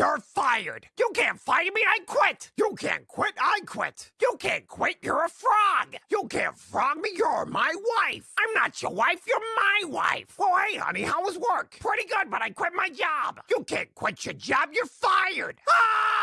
You're fired. You can't fire me. I quit. You can't quit. I quit. You can't quit. You're a frog. You can't frog me. You're my wife. I'm not your wife. You're my wife. Oh, hey, honey, how was work? Pretty good, but I quit my job. You can't quit your job. You're fired. Ah!